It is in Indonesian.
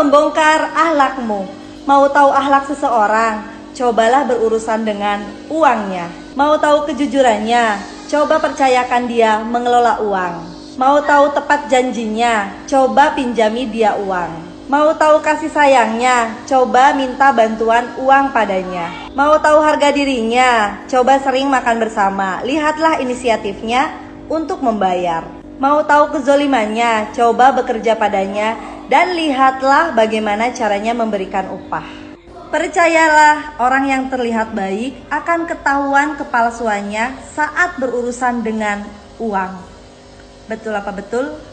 membongkar ahlakmu. Mau tahu ahlak seseorang? Cobalah berurusan dengan uangnya. Mau tahu kejujurannya? Coba percayakan dia mengelola uang. Mau tahu tepat janjinya? Coba pinjami dia uang. Mau tahu kasih sayangnya? Coba minta bantuan uang padanya. Mau tahu harga dirinya? Coba sering makan bersama. Lihatlah inisiatifnya untuk membayar. Mau tahu kezolimannya? Coba bekerja padanya dan lihatlah bagaimana caranya memberikan upah. Percayalah, orang yang terlihat baik akan ketahuan kepalsuannya saat berurusan dengan uang. Betul apa betul?